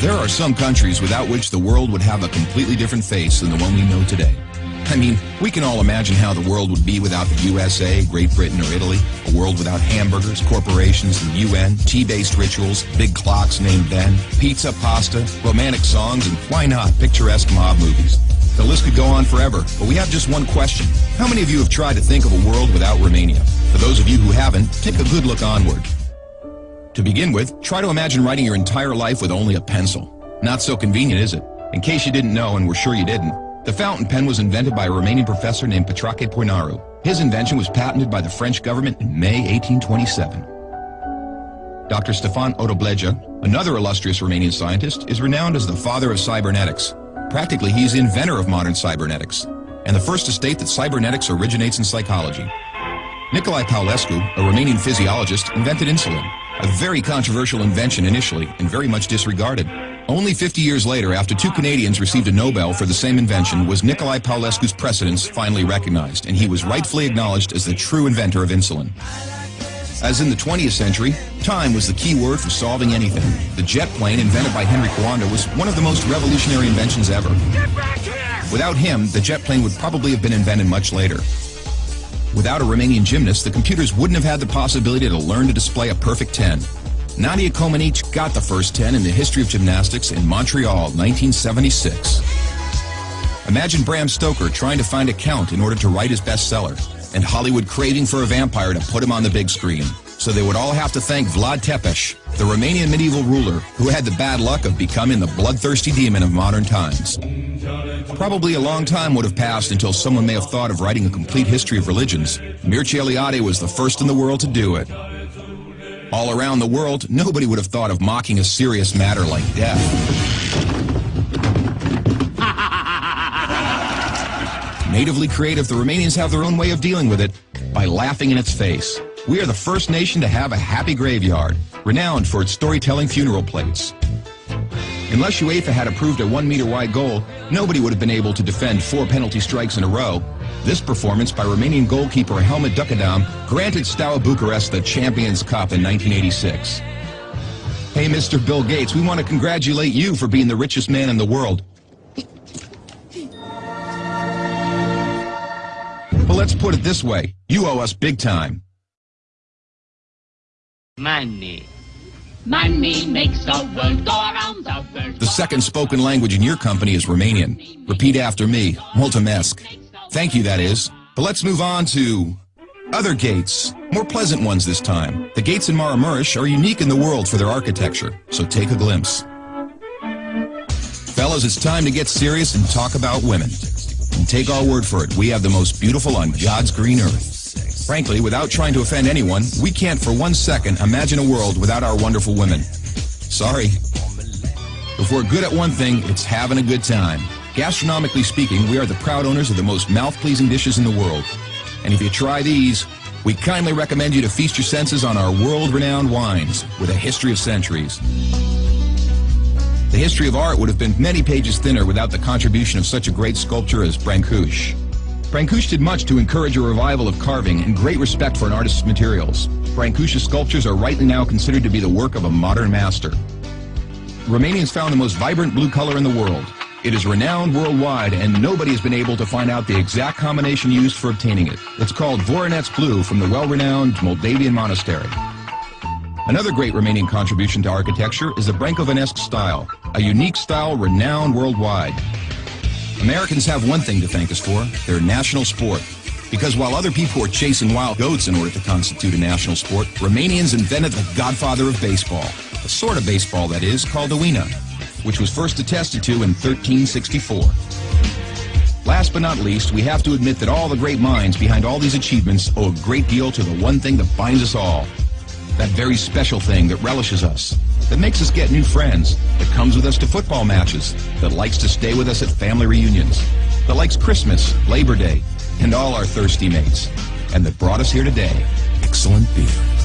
There are some countries without which the world would have a completely different face than the one we know today. I mean, we can all imagine how the world would be without the USA, Great Britain, or Italy. A world without hamburgers, corporations, the UN, tea-based rituals, big clocks named Ben, pizza, pasta, romantic songs, and why not, picturesque mob movies. The list could go on forever, but we have just one question. How many of you have tried to think of a world without Romania? For those of you who haven't, take a good look onward. To begin with, try to imagine writing your entire life with only a pencil. Not so convenient, is it? In case you didn't know, and we're sure you didn't, the fountain pen was invented by a Romanian professor named Petrache Poenaru. His invention was patented by the French government in May 1827. Dr. Stefan Odobleja, another illustrious Romanian scientist, is renowned as the father of cybernetics. Practically, he's the inventor of modern cybernetics, and the first to state that cybernetics originates in psychology. Nicolae Paulescu, a Romanian physiologist, invented insulin, a very controversial invention initially and very much disregarded. Only 50 years later, after two Canadians received a Nobel for the same invention, was Nicolae Paulescu's precedence finally recognized, and he was rightfully acknowledged as the true inventor of insulin. As in the 20th century, time was the key word for solving anything. The jet plane invented by Henry Coanda was one of the most revolutionary inventions ever. Without him, the jet plane would probably have been invented much later. Without a Romanian gymnast, the computers wouldn't have had the possibility to learn to display a perfect 10. Nadia Comaneci got the first 10 in the history of gymnastics in Montreal, 1976. Imagine Bram Stoker trying to find a count in order to write his bestseller, and Hollywood craving for a vampire to put him on the big screen. So they would all have to thank Vlad Tepes, the Romanian medieval ruler who had the bad luck of becoming the bloodthirsty demon of modern times. Probably a long time would have passed until someone may have thought of writing a complete history of religions. Mircea Eliade was the first in the world to do it. All around the world, nobody would have thought of mocking a serious matter like death. Natively creative, the Romanians have their own way of dealing with it by laughing in its face. We are the first nation to have a happy graveyard, renowned for its storytelling funeral plates. Unless UEFA had approved a one-meter wide goal, nobody would have been able to defend four penalty strikes in a row. This performance by Romanian goalkeeper Helmut Duckadam granted Steaua Bucharest the Champions Cup in 1986. Hey, Mr. Bill Gates, we want to congratulate you for being the richest man in the world. But let's put it this way. You owe us big time. Money. Money makes the world go around the world. The second spoken language in your company is Romanian. Repeat after me. Mulțumesc. Thank you, that is. But let's move on to other gates. More pleasant ones this time. The gates in Maramureș are unique in the world for their architecture, so take a glimpse. Fellas, it's time to get serious and talk about women. And take our word for it, we have the most beautiful on God's green earth. Frankly, without trying to offend anyone, we can't for one second imagine a world without our wonderful women. Sorry. If we're good at one thing, it's having a good time. Gastronomically speaking, we are the proud owners of the most mouth-pleasing dishes in the world. And if you try these, we kindly recommend you to feast your senses on our world-renowned wines with a history of centuries. The history of art would have been many pages thinner without the contribution of such a great sculptor as Brancusi. Brancusi did much to encourage a revival of carving and great respect for an artist's materials. Brancusi's sculptures are rightly now considered to be the work of a modern master. Romanians found the most vibrant blue color in the world. It is renowned worldwide, and nobody has been able to find out the exact combination used for obtaining it. It's called Voronets blue from the well-renowned Moldavian monastery. Another great Romanian contribution to architecture is the Brâncovanesc style, a unique style renowned worldwide. Americans have one thing to thank us for, their national sport. Because while other people were chasing wild goats in order to constitute a national sport, Romanians invented the godfather of baseball. A sort of baseball, that is, called the Oina, which was first attested to in 1364. Last but not least, we have to admit that all the great minds behind all these achievements owe a great deal to the one thing that binds us all. That very special thing that relishes us, that makes us get new friends, that comes with us to football matches, that likes to stay with us at family reunions, that likes Christmas, Labor Day, and all our thirsty mates, and that brought us here today. Excellent beer.